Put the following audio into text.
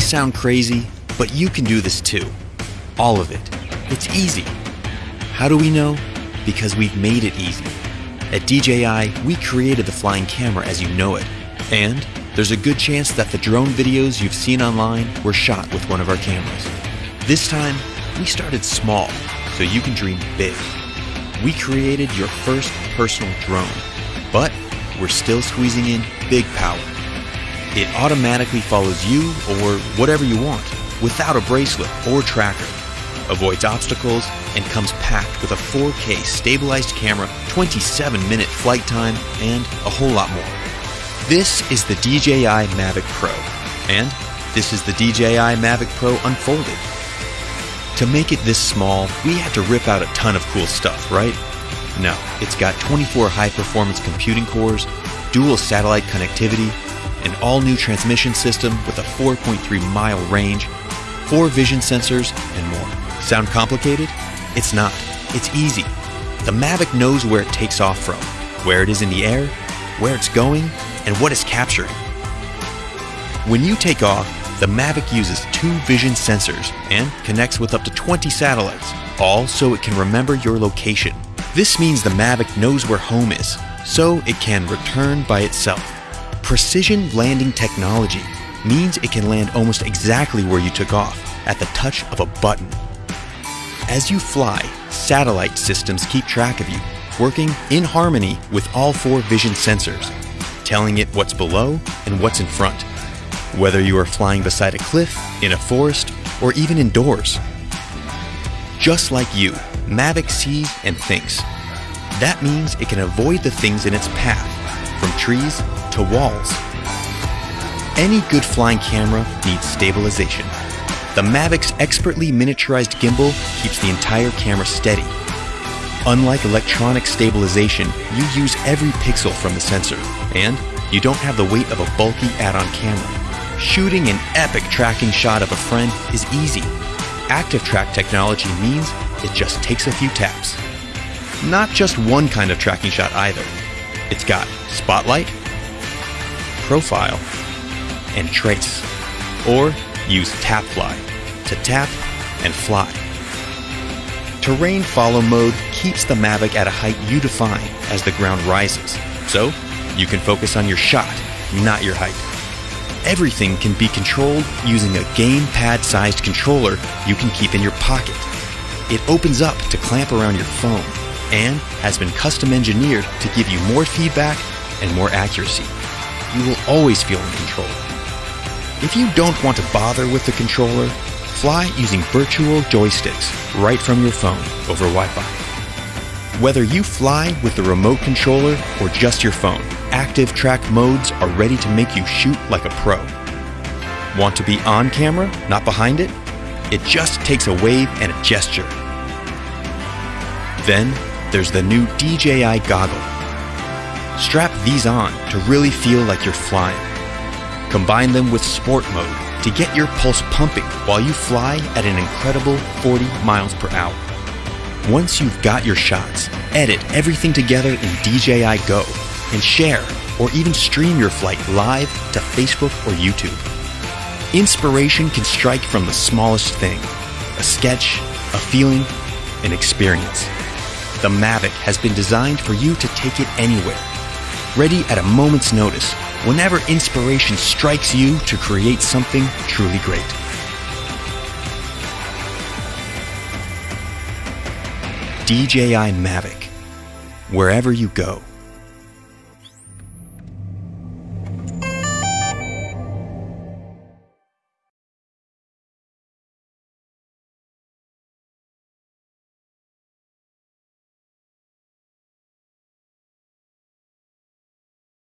sound crazy, but you can do this too. All of it. It's easy. How do we know? Because we've made it easy. At DJI, we created the flying camera as you know it. And there's a good chance that the drone videos you've seen online were shot with one of our cameras. This time, we started small, so you can dream big. We created your first personal drone, but we're still squeezing in big power. It automatically follows you or whatever you want without a bracelet or tracker, avoids obstacles, and comes packed with a 4K stabilized camera, 27 minute flight time, and a whole lot more. This is the DJI Mavic Pro, and this is the DJI Mavic Pro Unfolded. To make it this small, we had to rip out a ton of cool stuff, right? No, it's got 24 high performance computing cores, dual satellite connectivity, an all new transmission system with a 4.3 mile range, four vision sensors, and more. Sound complicated? It's not. It's easy. The Mavic knows where it takes off from, where it is in the air, where it's going, and what it's capturing. When you take off, the Mavic uses two vision sensors and connects with up to 20 satellites, all so it can remember your location. This means the Mavic knows where home is, so it can return by itself. Precision landing technology means it can land almost exactly where you took off, at the touch of a button. As you fly, satellite systems keep track of you, working in harmony with all four vision sensors, telling it what's below and what's in front, whether you are flying beside a cliff, in a forest, or even indoors. Just like you, Mavic sees and thinks. That means it can avoid the things in its path, from trees to walls. Any good flying camera needs stabilization. The Mavic's expertly miniaturized gimbal keeps the entire camera steady. Unlike electronic stabilization, you use every pixel from the sensor, and you don't have the weight of a bulky add-on camera. Shooting an epic tracking shot of a friend is easy. Active track technology means it just takes a few taps. Not just one kind of tracking shot either. It's got spotlight, profile, and trace. Or use tap fly to tap and fly. Terrain follow mode keeps the Mavic at a height you define as the ground rises, so you can focus on your shot, not your height. Everything can be controlled using a gamepad-sized controller you can keep in your pocket. It opens up to clamp around your phone and has been custom engineered to give you more feedback and more accuracy. You will always feel in control. If you don't want to bother with the controller, fly using virtual joysticks right from your phone over Wi-Fi. Whether you fly with the remote controller or just your phone, active track modes are ready to make you shoot like a pro. Want to be on camera, not behind it? It just takes a wave and a gesture. Then there's the new DJI goggle. Strap these on to really feel like you're flying. Combine them with sport mode to get your pulse pumping while you fly at an incredible 40 miles per hour. Once you've got your shots, edit everything together in DJI Go and share or even stream your flight live to Facebook or YouTube. Inspiration can strike from the smallest thing a sketch, a feeling, an experience. The Mavic has been designed for you to take it anywhere. Ready at a moment's notice, whenever inspiration strikes you to create something truly great. DJI Mavic. Wherever you go.